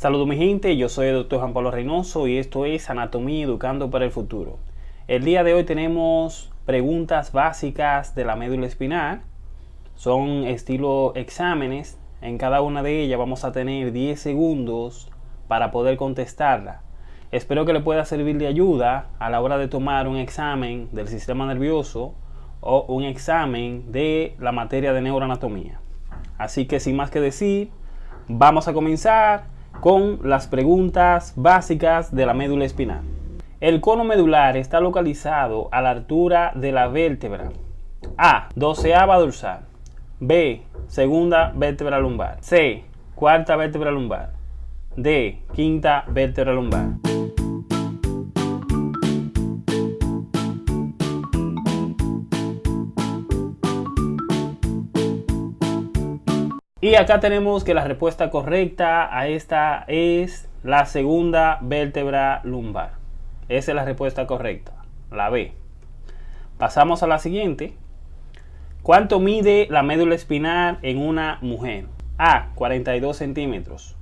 Saludos mi gente, yo soy el doctor Juan Pablo Reynoso y esto es Anatomía Educando para el Futuro. El día de hoy tenemos preguntas básicas de la médula espinal. Son estilo exámenes. En cada una de ellas vamos a tener 10 segundos para poder contestarla. Espero que le pueda servir de ayuda a la hora de tomar un examen del sistema nervioso o un examen de la materia de neuroanatomía. Así que sin más que decir, vamos a comenzar con las preguntas básicas de la médula espinal. El cono medular está localizado a la altura de la vértebra A. Doceava dorsal B. Segunda vértebra lumbar C. Cuarta vértebra lumbar D. Quinta vértebra lumbar Y acá tenemos que la respuesta correcta a esta es la segunda vértebra lumbar. Esa es la respuesta correcta, la B. Pasamos a la siguiente. ¿Cuánto mide la médula espinal en una mujer? A. 42 centímetros.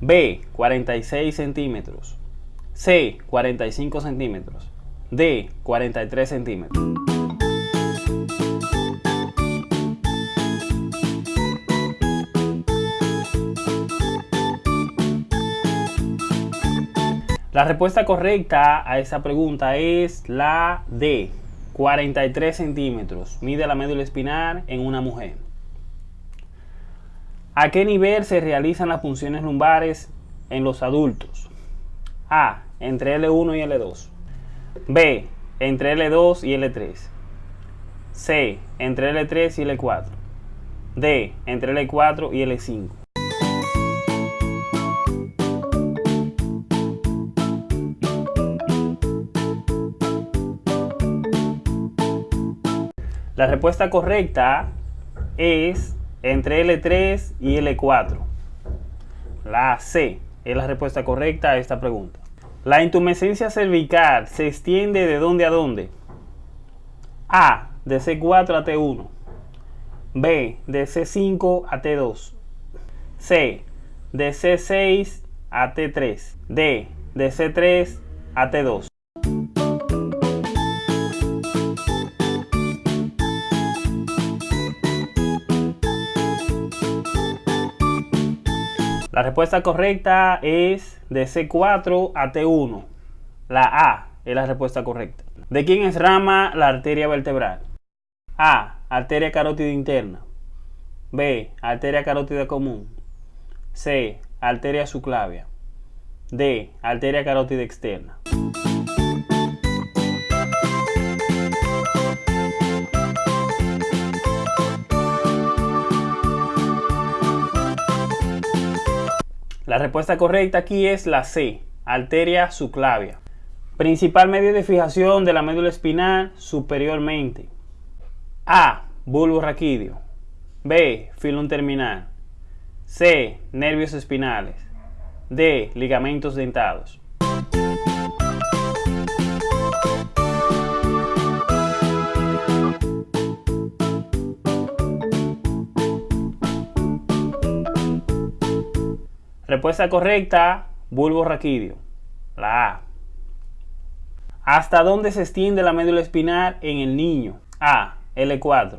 B. 46 centímetros. C. 45 centímetros. D. 43 centímetros. La respuesta correcta a esa pregunta es la D. 43 centímetros. Mide la médula espinal en una mujer. ¿A qué nivel se realizan las funciones lumbares en los adultos? A. Entre L1 y L2. B. Entre L2 y L3. C. Entre L3 y L4. D. Entre L4 y L5. La respuesta correcta es entre L3 y L4. La C es la respuesta correcta a esta pregunta. La intumescencia cervical se extiende de dónde a dónde? A. De C4 a T1. B. De C5 a T2. C. De C6 a T3. D. De C3 a T2. La respuesta correcta es de C4 a T1. La A es la respuesta correcta. ¿De quién es rama la arteria vertebral? A. Arteria carótida interna. B. Arteria carótida común. C. Arteria subclavia. D. Arteria carótida externa. La respuesta correcta aquí es la C, arteria subclavia. Principal medio de fijación de la médula espinal superiormente. A. Bulbo raquídeo. B. Filum terminal. C. Nervios espinales. D. Ligamentos dentados. Respuesta correcta, bulbo raquídeo. La A. ¿Hasta dónde se extiende la médula espinal en el niño? A. L4.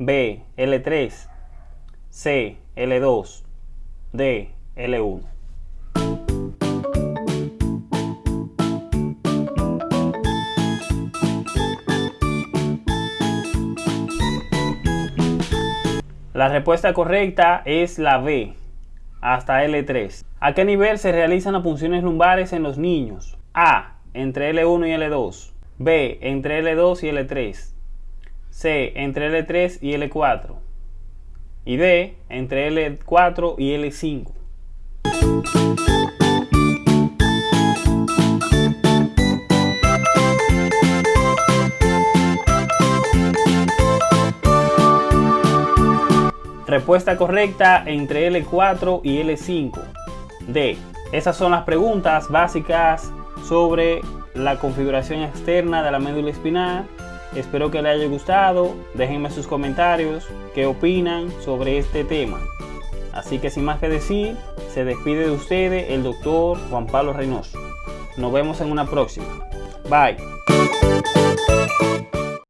B. L3. C. L2. D. L1. La respuesta correcta es la B, hasta L3. ¿A qué nivel se realizan las funciones lumbares en los niños? A. Entre L1 y L2. B. Entre L2 y L3. C. Entre L3 y L4. Y D. Entre L4 y L5. Respuesta correcta entre L4 y L5. D. Esas son las preguntas básicas sobre la configuración externa de la médula espinal. Espero que les haya gustado. Déjenme sus comentarios, qué opinan sobre este tema. Así que sin más que decir, Se despide de ustedes el doctor Juan Pablo Reynoso. Nos vemos en una próxima. Bye.